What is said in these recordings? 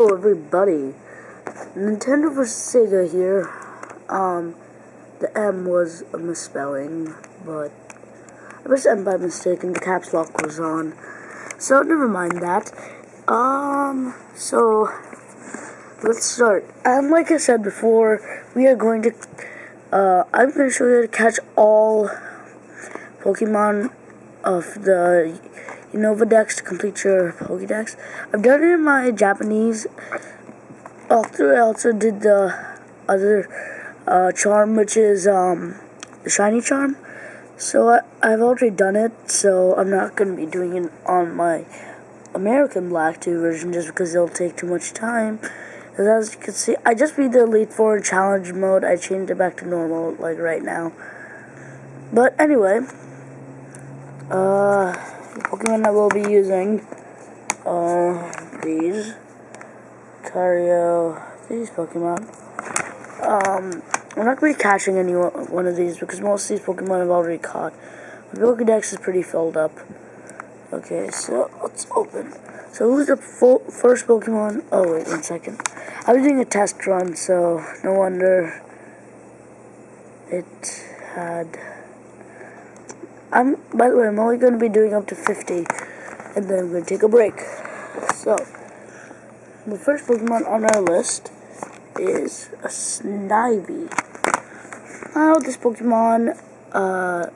Hello everybody, Nintendo vs Sega here. Um, the M was a misspelling, but I pressed M by mistake and the caps lock was on. So never mind that. Um, so let's start. And like I said before, we are going to, uh, I'm going to show you how to catch all Pokemon of the Unova Dex to complete your Pokedex. I've done it in my Japanese. After I also did the other uh, charm, which is um, the shiny charm. So I, I've already done it, so I'm not going to be doing it on my American Black 2 version just because it'll take too much time. As you can see, I just beat the Elite Four challenge mode. I changed it back to normal, like right now. But anyway, uh, Pokemon I will be using are these. Cario, these Pokemon. Um, I'm not going to be catching any one of these because most of these Pokemon I've already caught. My Pokedex is pretty filled up. Okay, so let's open. So who's the first Pokemon? Oh wait, one second. I was doing a test run, so no wonder it had I'm, by the way, I'm only going to be doing up to 50, and then I'm going to take a break. So, the first Pokemon on our list is a Snivy. Now, this Pokemon, uh,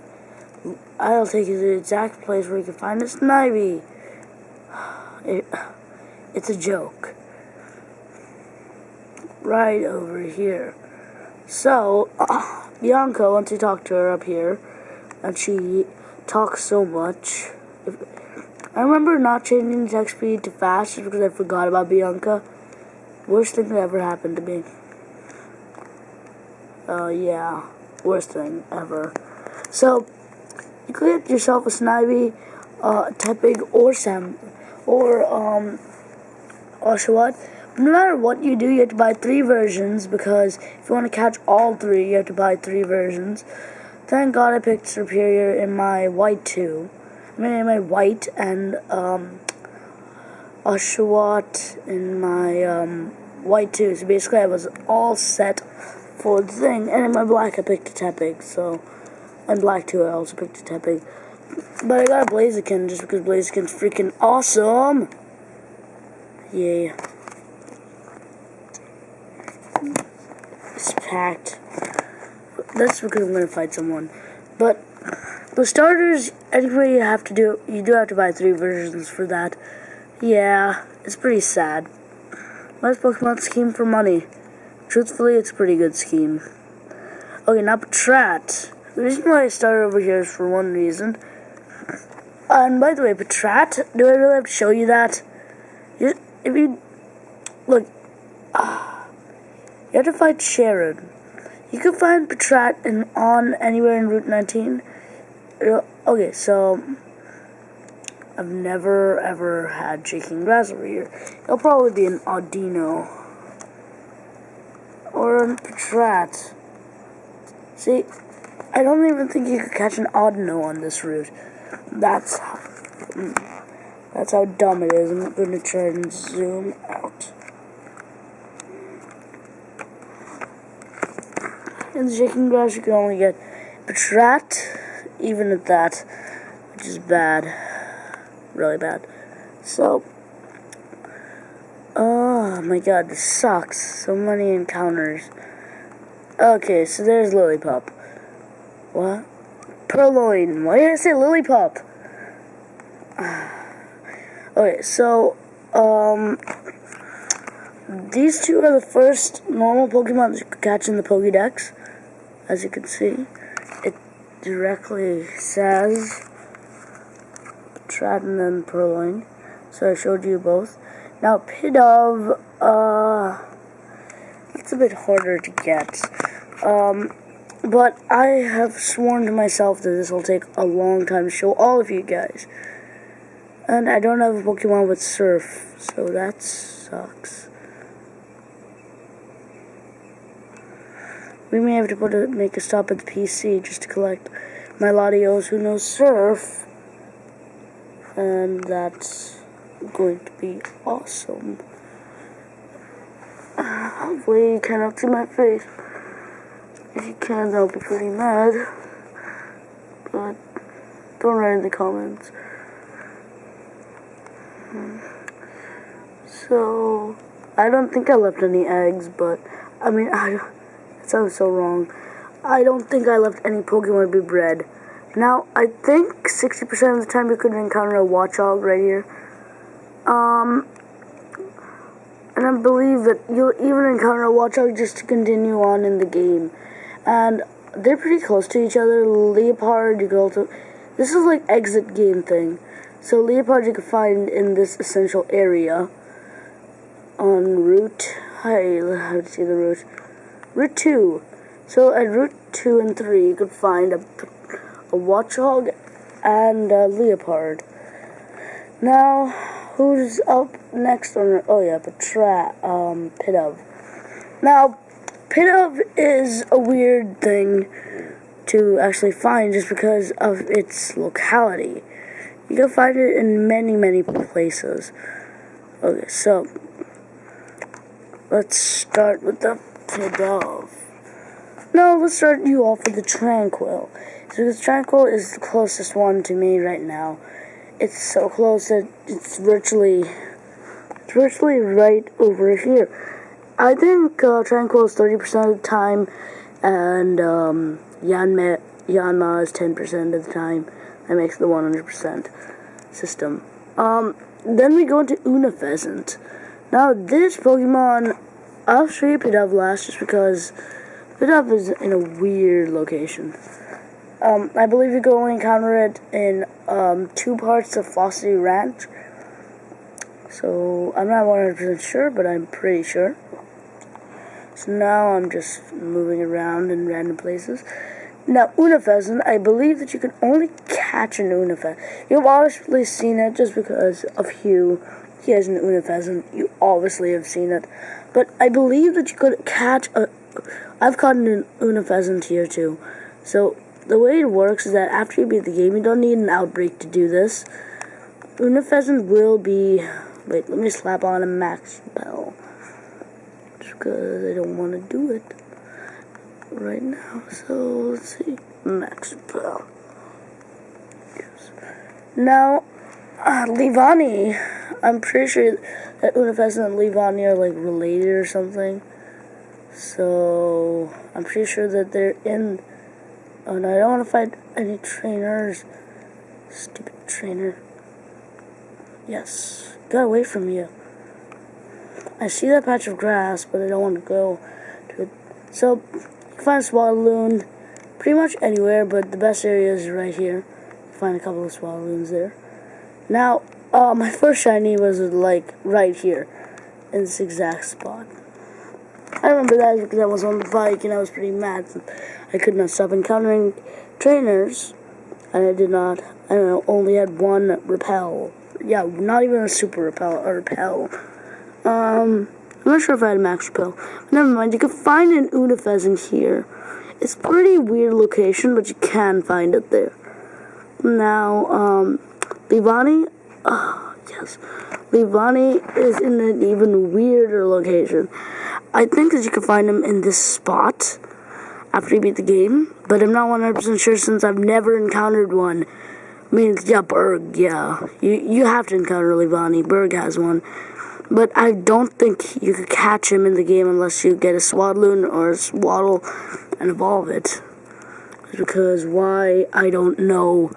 I'll take you to the exact place where you can find a Snivy. It, it's a joke. Right over here. So, uh, Bianca, once you talk to her up here, and she talks so much. I remember not changing the text speed to fast because I forgot about Bianca. Worst thing that ever happened to me. Uh, yeah. Worst thing ever. So, you could get yourself a Snivy, uh, Tepig, or Sam, or, um, Oshawott. No matter what you do, you have to buy three versions because if you want to catch all three, you have to buy three versions. Thank God I picked Serperior in my white too. I mean, in my white and um, Oshawott in my um, white too. So basically, I was all set for the thing. And in my black, I picked a Tepig. So, and black too, I also picked a Tepig. But I got a Blaziken just because Blaziken's freaking awesome. Yay. It's packed that's because I'm gonna fight someone. But the starters, anyway, you have to do. You do have to buy three versions for that. Yeah, it's pretty sad. Most Pokemon scheme for money. Truthfully, it's a pretty good scheme. Okay, now Patrat. The reason why I started over here is for one reason. And by the way, Patrat, do I really have to show you that? You, if you look, uh, you have to fight Cheren. You can find Patrat in, on anywhere in Route 19. Okay, so I've never ever had shaking grass over here. It'll probably be an Audino or a Patrat. See, I don't even think you could catch an Audino on this route. That's hmm, that's how dumb it is. I'm going to try and zoom out. In the shaking grass, you can only get Patrat, even at that, which is bad. Really bad. So, oh my god, this sucks. So many encounters. Okay, so there's Lillipup. What? Purrloin. Why did I say Lillipup? okay, so, um, these two are the first normal Pokemon can catch in the Pokédex as you can see, it directly says Tradon and Purrloin. So I showed you both. Now Pidove, uh, it's a bit harder to get. Um, but I have sworn to myself that this will take a long time to show all of you guys. And I don't have a Pokemon with Surf, so that sucks. We may have to make a stop at the PC just to collect my Latios who knows surf. And that's going to be awesome. hopefully you cannot see my face. If you can, I'll be pretty mad. But don't write in the comments. Hmm. So, I don't think I left any eggs, but I mean, I, sounds so wrong. I don't think I left any Pokemon to be bred. Now, I think 60% of the time you could encounter a Watchog right here. Um, and I believe that you'll even encounter a Watchog just to continue on in the game. And they're pretty close to each other. Liepard, you can also... This is like exit game thing. So Liepard you can find in this essential area. On route... I how to see the route? Route 2. So at route 2 and 3 you could find a, a Watchog and a Liepard. Now, Who's up next on? Oh yeah, Patrat, um, Pidove. Now, Pidove is a weird thing to actually find just because of its locality. You can find it in many, many places. Okay, so let's start with the Pidove. No, let's start you off with the Tranquill. Because Tranquill is the closest one to me right now it's so close that it's virtually it's virtually right over here. I think uh, Tranquill is 30% of the time, and um, Yanma, Yanma is 10% of the time. That makes the 100% system. Um, then we go into Unfezant. Now, this Pokemon, I'll show you Pidove last just because Pidove is in a weird location. Um, I believe you can only encounter it in um, two parts of Floccesy Ranch. So I'm not 100% sure, but I'm pretty sure. So now I'm just moving around in random places. Now, Unfezant, I believe that you can only catch an Unfezant. You've obviously seen it just because of Hugh. He has an Unfezant. You obviously have seen it. But I believe that you could catch a... I've caught an Unfezant here too. So the way it works is that after you beat the game, you don't need an outbreak to do this. Unfezant will be... Wait, let me slap on a max bell. Just because I don't want to do it right now. So, let's see. Max bell. Now, uh, Leavanny. I'm pretty sure that Unfezant and Leavanny are like related or something. So, I'm pretty sure that they're in Oh no, I don't want to fight any trainers. Stupid trainer. Yes, got away from you. I see that patch of grass, but I don't want to go to it. So, you can find a Swadloon pretty much anywhere, but the best area is right here. You find a couple of Swadloons there. Now, uh, my first shiny was like right here, in this exact spot. I remember that because I was on the bike and I was pretty mad. I could not stop encountering trainers, and I did not. I only had one repel. Yeah, not even a super repel or repel. Um, I'm not sure if I had a max repel. Never mind. You can find an Unfezant here. It's pretty weird location, but you can find it there. Now, um, Leavanny, oh, yes. Leavanny is in an even weirder location. I think that you can find him in this spot after you beat the game, but I'm not 100% sure since I've never encountered one. I mean, yeah, Burgh, yeah. You you have to encounter Leavanny. Burgh has one. But I don't think you could catch him in the game unless you get a Swadloon or a Sewaddle and evolve it. Because why, I don't know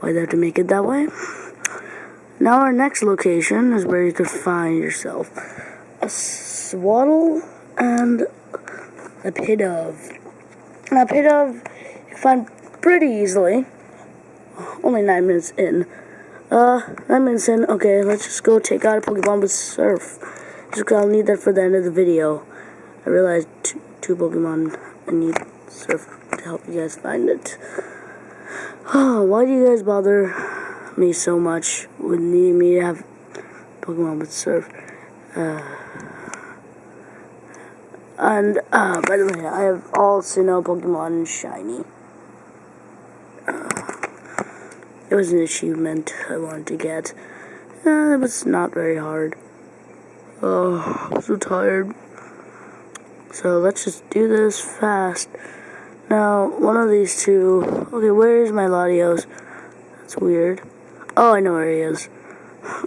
why they have to make it that way. Now our next location is where you could find yourself a Sewaddle and a Pidove. Now, of you can find pretty easily. Only nine minutes in. Uh, nine minutes in. Okay, let's just go take out a Pokemon with Surf. Just because I'll need that for the end of the video. I realized two, two Pokemon. I need Surf to help you guys find it. Why do you guys bother me so much with needing me to have Pokemon with Surf? Uh... And, uh, by the way, I have all Sinnoh Pokemon Shiny. Uh, it was an achievement I wanted to get. Uh, it was not very hard. Oh, I'm so tired. So let's just do this fast. Now, one of these two... Okay, where is my Latios? That's weird. Oh, I know where he is.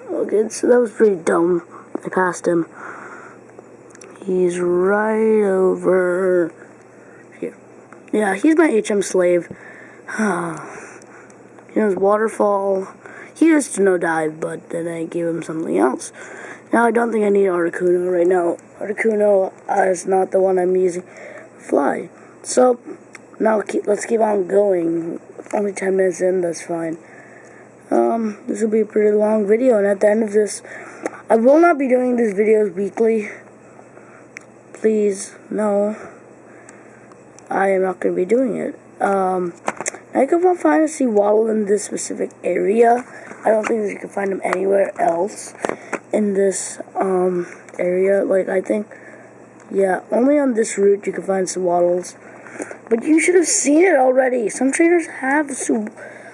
Okay, so that was pretty dumb. I passed him. He's right over here. Yeah, he's my HM slave. he knows waterfall. He used to know dive, but then I gave him something else. Now I don't think I need Articuno right now. Articuno is not the one I'm using. Fly. So now keep, let's keep on going. Only 10 minutes in, that's fine. Um, this will be a pretty long video, and at the end of this, I will not be doing these videos weekly. Please, no. I am not going to be doing it. Um, I could find a Sewaddle in this specific area. I don't think you can find them anywhere else in this um, area. Like, I think, yeah, only on this route you can find Sewaddles. But you should have seen it already. Some trainers have.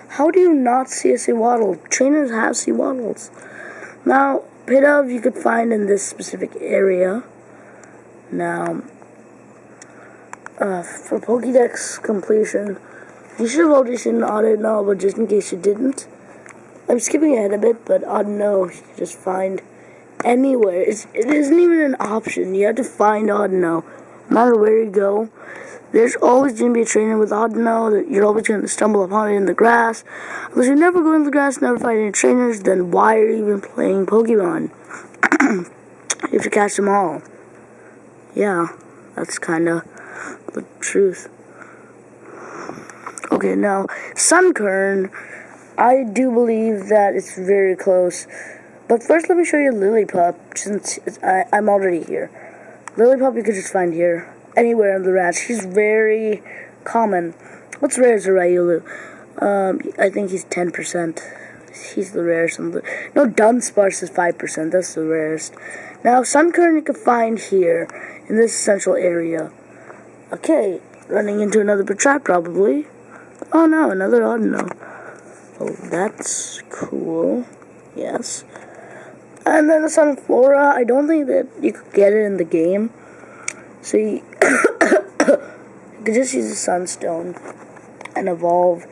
How do you not see a Sewaddle? Trainers have Sewaddles. Now, Pidove you could find in this specific area. Now, uh, for Pokédex completion, you should have already seen the Audino, but just in case you didn't, I'm skipping ahead a bit, but Audino you can just find anywhere. It's, it isn't even an option. You have to find Audino. No matter where you go, there's always going to be a trainer with Audino that you're always going to stumble upon it in the grass. Unless you never go in the grass, never find any trainers, then why are you even playing Pokemon? you have to catch them all. Yeah, that's kind of the truth. Okay, now, Sunkern, I do believe that it's very close. But first, let me show you Lillipup, since I, I'm already here. Lillipup you could just find here anywhere in the ranch. He's very common. What's rare is a Riolu. Um, I think he's 10%. He's the rarest. No, Dunsparce is 5%. That's the rarest. Now, Sunkern you can find here in this central area. Okay, running into another Patrat probably. Oh no, another Audino. Oh, that's cool. Yes. And then the Sunflora, I don't think that you could get it in the game. So you could just use the Sunstone and evolve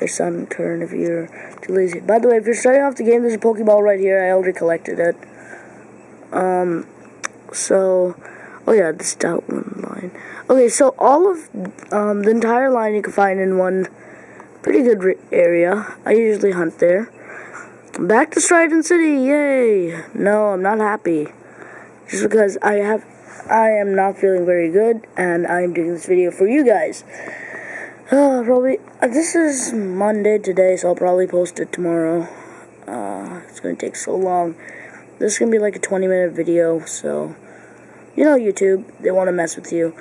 your Sunkern if you're too lazy. By the way, if you're starting off the game, there's a Pokeball right here. I already collected it. Um, so, oh yeah, the Stoutland line. Okay, so all of um, the entire line you can find in one pretty good area. I usually hunt there. Back to Striaton City, yay! No, I'm not happy. Just because I have I am not feeling very good, and I'm doing this video for you guys. Uh, probably, uh, this is Monday today, so I'll probably post it tomorrow. Uh, it's gonna take so long. This is gonna be like a 20 minute video, so, you know YouTube, they wanna mess with you.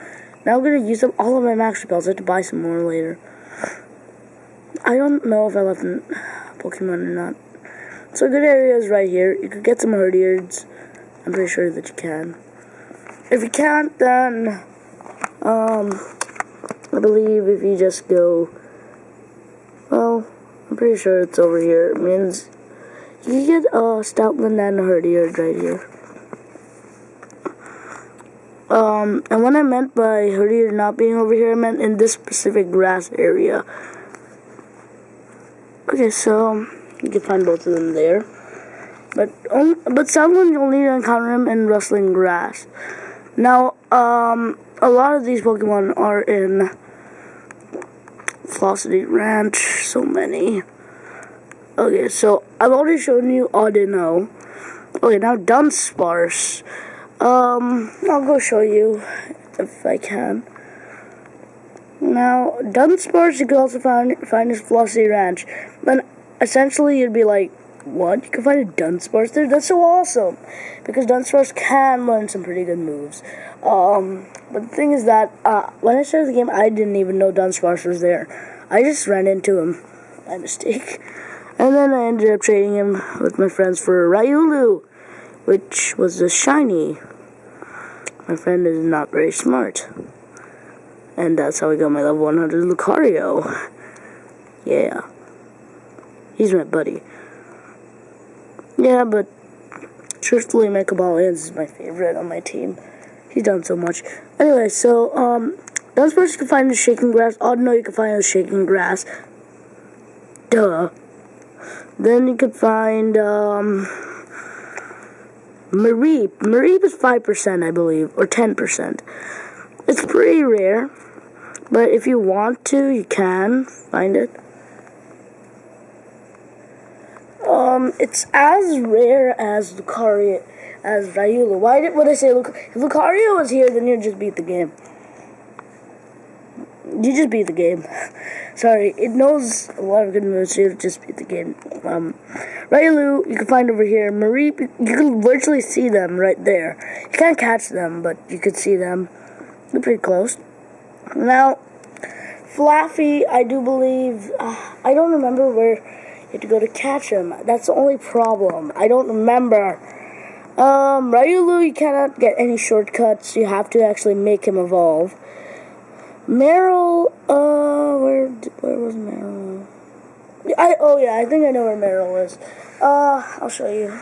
Now I'm gonna use up all of my max repels, I have to buy some more later. I don't know if I left Pokemon or not. So good area is right here. You could get some Herdiers. I'm pretty sure that you can. If you can't, then, um, I believe if you just go, well, I'm pretty sure it's over here. It means you get uh, Stoutland and Herdier right here. Um, and what I meant by Herdier not being over here, I meant in this specific grass area. Okay, so you can find both of them there. But only, but Stoutland you'll need to encounter him in rustling grass. Now, um, a lot of these Pokemon are in Floccesy Ranch, so many. Okay, so I've already shown you Audino. Okay, now Dunsparce. Um, I'll go show you if I can. Now, Dunsparce you can also find find his Floccesy Ranch. Then essentially you'd be like, what? You can find a Dunsparce there? That's so awesome! Because Dunsparce can learn some pretty good moves. Um, but the thing is that, uh, when I started the game, I didn't even know Dunsparce was there. I just ran into him by mistake. And then I ended up trading him with my friends for Riolu, which was a shiny. My friend is not very smart. And that's how I got my level 100 Lucario. Yeah. He's my buddy. Yeah, but truthfully, my Cobalions is my favorite on my team. He's done so much. Anyway, so, um, that's where you can find the shaking grass. Oh, no, you can find the shaking grass. Duh. Then you could find, um, Mareep. Mareep is 5%, I believe, or 10%. It's pretty rare, but if you want to, you can find it. Um, it's as rare as Lucario, as Riolu. Why did, would I say, Luc if Lucario was here, then you'd just beat the game. You just beat the game. Sorry, it knows a lot of good moves, so you just beat the game. Um, Riolu, you can find over here. Mareep, you can virtually see them right there. You can't catch them, but you can see them. They're pretty close. Now, Flaaffy, I do believe, uh, I don't remember where you have to go to catch him. That's the only problem. I don't remember. Um, Riolu, you cannot get any shortcuts. You have to actually make him evolve. Marill, uh, where, where was Marill? I, oh yeah, I think I know where Marill is. Uh, I'll show you.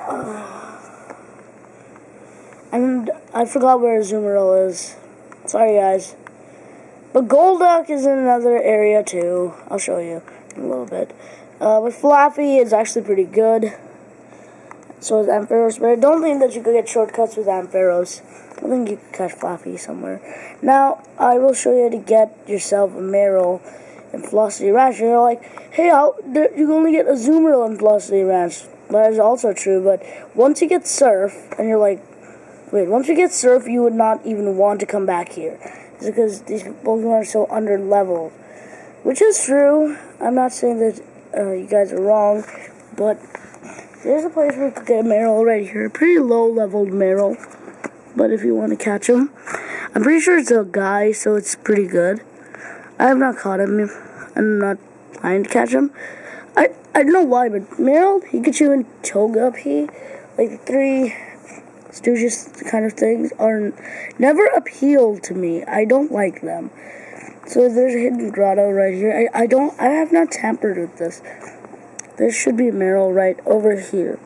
Uh, and I forgot where Azumarill is. Sorry guys. But Golduck is in another area too. I'll show you a little bit. Uh, but Flaaffy is actually pretty good. So is Ampharos, but I don't think that you could get shortcuts with Ampharos. I think you could catch Flaaffy somewhere. Now, I will show you how to get yourself a Marill and Floccesy Ranch. And you're like, hey, how, you can only get a Azumarill and Floccesy Ranch. That is also true, but once you get Surf, and you're like, wait, once you get Surf, you would not even want to come back here. It's because these Pokemon are so under leveled. Which is true. I'm not saying that uh, you guys are wrong, but there's a place where you could get a Marill right here. A pretty low leveled Marill, But if you want to catch him, I'm pretty sure it's a guy, so it's pretty good. I have not caught him. I'm not trying to catch him. I I don't know why, but Marill, Pikachu, and Togepi, like the three Stooges kind of things, are never appealed to me. I don't like them. So there's a hidden grotto right here. I, I don't I have not tampered with this. There should be a Marill right over here.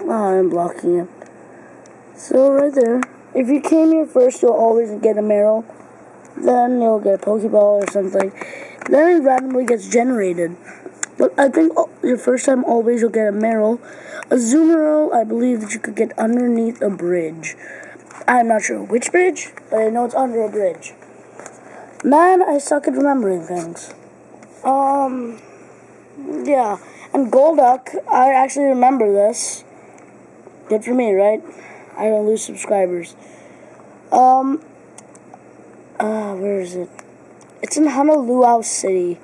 Oh, I'm blocking it. So right there. If you came here first, you'll always get a Marill. Then you'll get a Pokeball or something. Then it randomly gets generated. But I think oh, your first time always you'll get a Marill. A Azumarill, I believe that you could get underneath a bridge. I'm not sure which bridge, but I know it's under a bridge. Man, I suck at remembering things. Um, yeah. And Golduck, I actually remember this. Good for me, right? I don't lose subscribers. Um, uh, where is it? It's in Humilau City.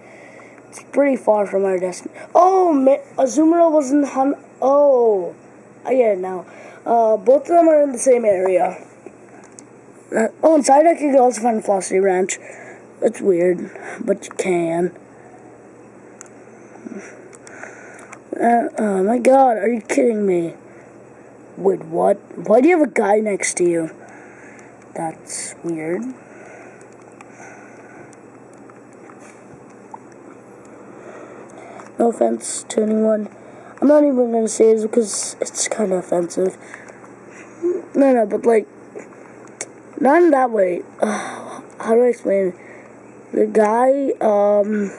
It's pretty far from our destination. Oh, Azumarill was in Hon. Oh, I get it now. Uh, both of them are in the same area. Uh, oh, inside I can also find Floccesy Ranch. It's weird, but you can. Uh, oh my god, are you kidding me? Wait, what? Why do you have a guy next to you? That's weird. No offense to anyone. I'm not even gonna say this because it's kind of offensive. No, no, but like, not in that way. How do I explain it? The guy, um,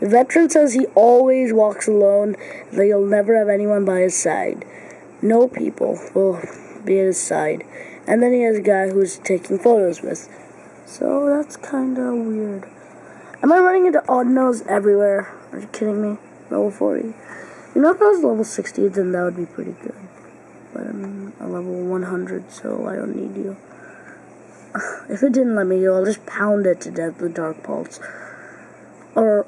the veteran says he always walks alone, that he'll never have anyone by his side. No people will be at his side. And then he has a guy who's taking photos with. So that's kind of weird. Am I running into Audinos everywhere? Are you kidding me? Level 40. You know, if I was level 60, then that would be pretty good. But I'm a level 100, so I don't need you. If it didn't let me go, I'll just pound it to death with Dark Pulse. Or,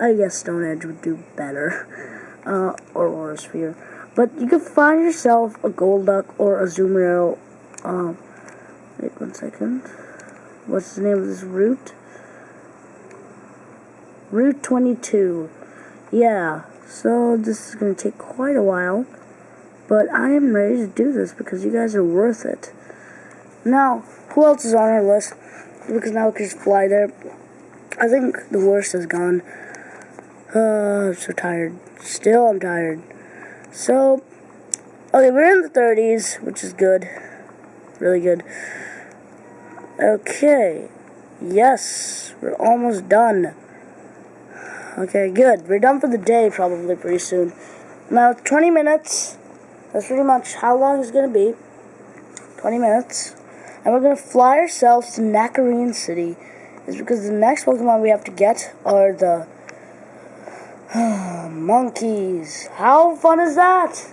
I guess Stone Edge would do better. Uh, or Aura Sphere. But you can find yourself a Golduck or a Azumarill. Um, wait one second. What's the name of this route? Route 22. Yeah, so this is going to take quite a while. But I am ready to do this because you guys are worth it. Now, who else is on our list? Because now we can just fly there. I think the worst is gone. Uh, I'm so tired. Still, I'm tired. So, Okay, we're in the 30s, which is good. Really good. Okay. Yes, we're almost done. Okay, good. We're done for the day probably pretty soon. Now, 20 minutes. That's pretty much how long it's going to be. 20 minutes. And we're to fly ourselves to Nacrene City. It's because the next Pokemon we have to get are the monkeys. How fun is that?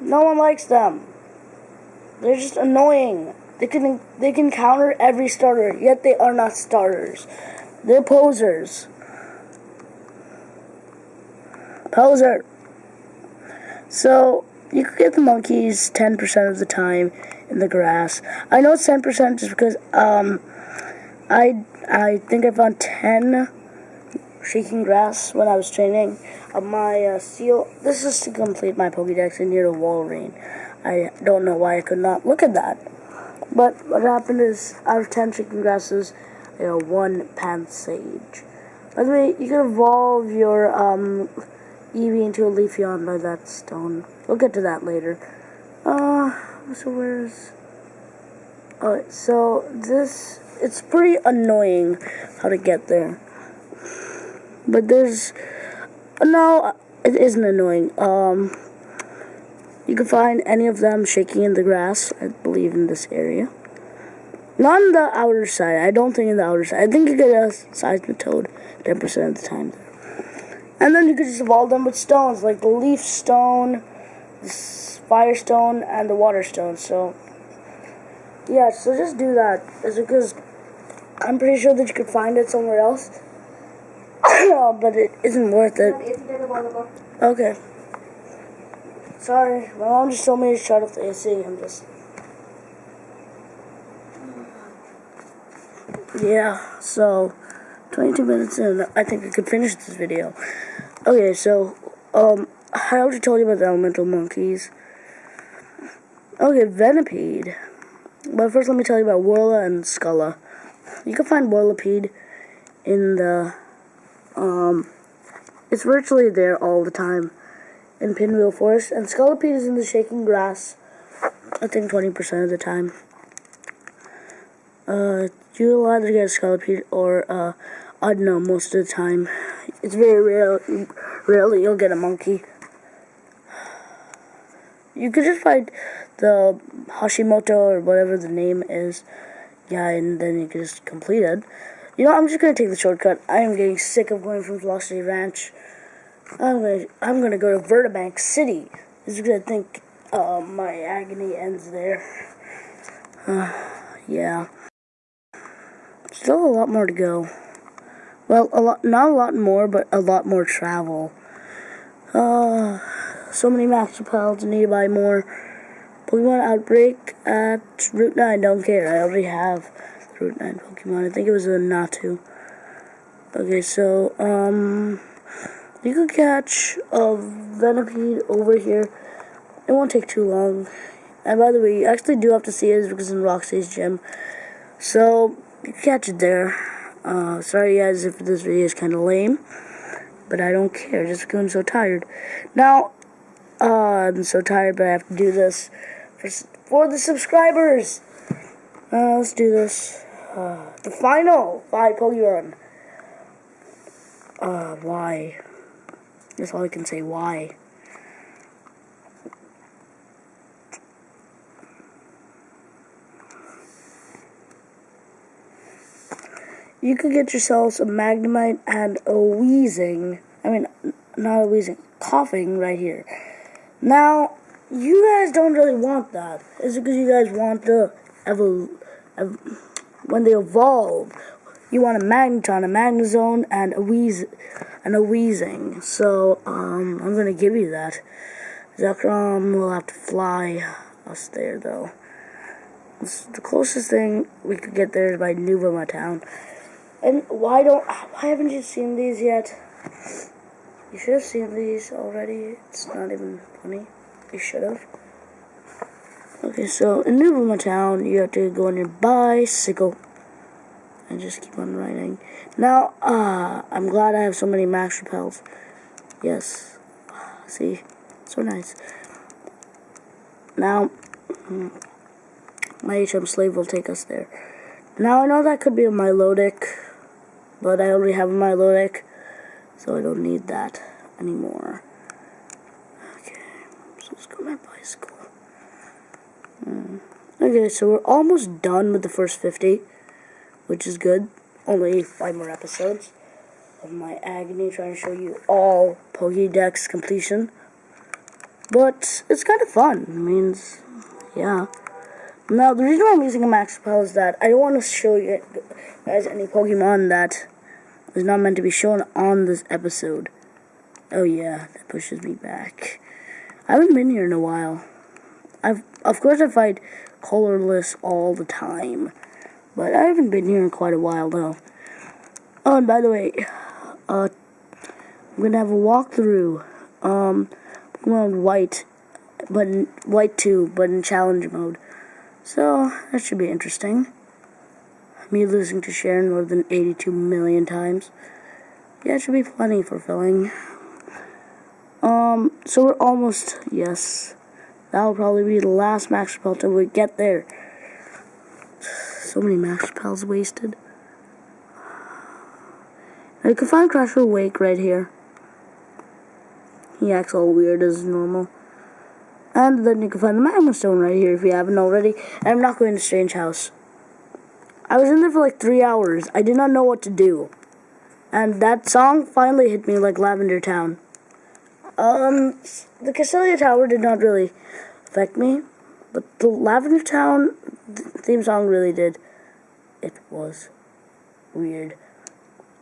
No one likes them. They're just annoying. They can they can counter every starter, yet they are not starters. They're posers. Poser. So you could get the monkeys 10% of the time in the grass. I know it's 10% just because um I I think I found 10 shaking grass when I was training. Uh, my uh, seal. This is to complete my Pokédex in near the Walrein. I don't know why I could not look at that. But what happened is, out of 10 shaking grasses, got one Pansage. By the way, you can evolve your um, Eevee into a Leafeon by that stone. We'll get to that later. Uh, so where's... Alright, so this... It's pretty annoying how to get there. But there's... No, it isn't annoying. Um... You can find any of them shaking in the grass, I believe, in this area. Not on the outer side. I don't think in the outer side. I think you get a Seismitoad 10% of the time. And then you can just evolve them with stones, like the leaf stone, the fire stone, and the water stone. So, yeah, so just do that. Is because I'm pretty sure that you could find it somewhere else. but it isn't worth it. Okay. Sorry, my mom just told me to shut off the AC. I'm just. Yeah, so 22 minutes in, I think I could finish this video. Okay, so, um, I already told you about the elemental monkeys. Okay, Venipede. But first, let me tell you about Worla and Sculla. You can find Whirlipede in the, um, it's virtually there all the time in Pinwheel Forest, and Scolipede is in the Shaking Grass, I think 20% of the time. Uh, you'll either get a Scolipede or, uh, I don't know, most of the time. It's very rare, rarely you'll get a monkey. You could just find the Hashimoto or whatever the name is, yeah, and then you can just complete it. You know, I'm just gonna take the shortcut. I am getting sick of going from Floccesy Ranch. I'm gonna I'm gonna go to Virbank City. This is gonna think uh, my agony ends there. Uh, yeah. Still a lot more to go. Well, a lot, not a lot more, but a lot more travel. Uh, so many master pals, need to buy more. Pokemon Outbreak at Route 9, don't care. I already have Route 9 Pokemon. I think it was a Natu. Okay, so, um... You could catch a Venipede over here. It won't take too long. And by the way, you actually do have to see it because it's in Roxie's gym. So, you can catch it there. Uh, sorry guys if this video is kind of lame. But I don't care just because I'm so tired. Now, uh, I'm so tired but I have to do this for, for the subscribers. Uh, let's do this. Uh, the final five Pokemon. Uh, why? That's all I can say. Why? You could get yourselves a Magnemite and a Weezing. I mean, not a Weezing. Koffing right here. Now, you guys don't really want that. Is it because you guys want the evol... Ev when they evolve, you want a Magneton, a Magnezone, and a Weez and a Weezing. So, um, I'm gonna give you that. Zekrom will have to fly us there, though. It's the closest thing we could get there is by Nuvema Town. And why don't, why haven't you seen these yet? You should have seen these already. It's not even funny. You should have. Okay, so in New Nuvema Town, you have to go on your bicycle and just keep on riding. Now, uh, I'm glad I have so many max repels. Yes. See? So nice. Now, my HM slave will take us there. Now, I know that could be a Milotic, but I already have a Milotic, so I don't need that anymore. Okay, so let's go my bicycle. Mm. Okay, so we're almost done with the first 50, which is good. Only five more episodes of my agony trying to show you all Pokédex completion. But it's kind of fun. It means, yeah. Now, the reason why I'm using a max spell is that I don't want to show you guys any Pokemon that is not meant to be shown on this episode. Oh yeah, that pushes me back. I haven't been here in a while. I've, of course, I fight Colress all the time, but I haven't been here in quite a while though. Oh, and by the way, uh, I'm gonna have a walkthrough. Um, Pokemon White, but in, White 2, but in challenge mode. So, that should be interesting. Me losing to Cheren more than 82 million times. Yeah, it should be plenty fulfilling. Um, so we're almost, yes. That'll probably be the last max spell till we get there. So many max spells wasted. I can find Crusher Awake right here. He acts all weird as normal. And then you can find the Magma Stone right here if you haven't already. And I'm not going to Strange House. I was in there for like three hours. I did not know what to do. And that song finally hit me like Lavender Town. Um, the Castelia Tower did not really affect me. But the Lavender Town theme song really did. It was weird.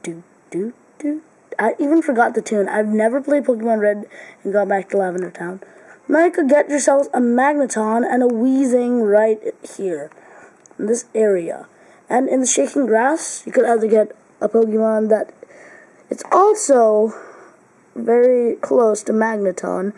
Do, do, do, I even forgot the tune. I've never played Pokemon Red and got back to Lavender Town. Now you could get yourselves a Magneton and a Weezing right here. In this area. And in the Shaking Grass, you could either get a Pokemon that it's also very close to Magneton,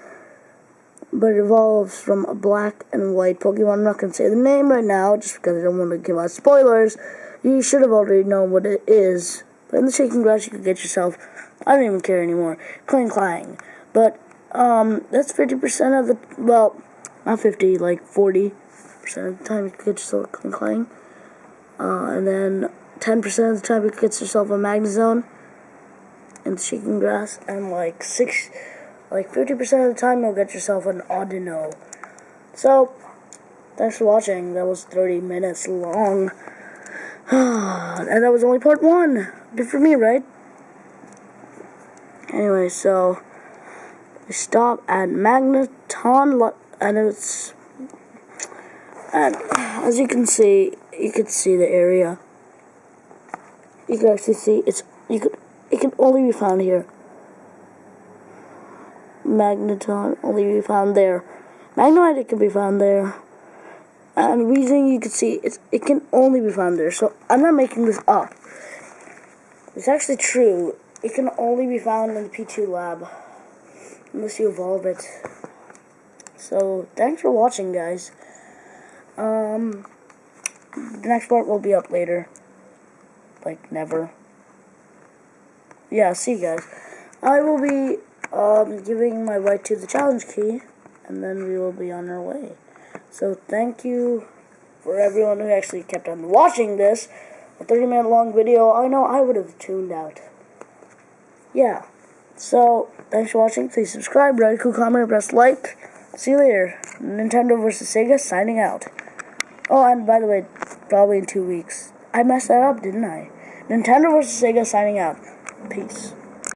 but it evolves from a black and white Pokemon. I'm not going to say the name right now, just because I don't want to give out spoilers. You should have already known what it is. But in the Shaking Grass, you could get yourself I don't even care anymore. Klinklang. But, um, that's 50% of the, well, not 50, like 40% of the time you could get yourself a Klinklang. Uh, and then 10% of the time you get yourself a Magnezone and Shaking Grass. And like 6, like 50% of the time you'll get yourself an Audino. So, thanks for watching. That was 30 minutes long. and that was only part one. Good for me, right? Anyway, so we stop at Magneton, and it's and as you can see, you can see the area. You can actually see it's you could it can only be found here. Magneton only be found there. Magnemite can be found there. And reason you can see it's it can only be found there. So I'm not making this up. It's actually true. It can only be found in the P2 lab. Unless you evolve it. So, thanks for watching, guys. Um, the next part will be up later. Like, never. Yeah, see you guys. I will be, um, giving my right to the challenge key. And then we will be on our way. So, thank you for everyone who actually kept on watching this. A 30 minute long video. I know I would have tuned out yeah. So, thanks for watching. Please subscribe, write a cool comment, press like. See you later. Nintendo versus Sega signing out. Oh, and by the way, probably in two weeks. I messed that up, didn't I? Nintendo versus Sega signing out. Peace.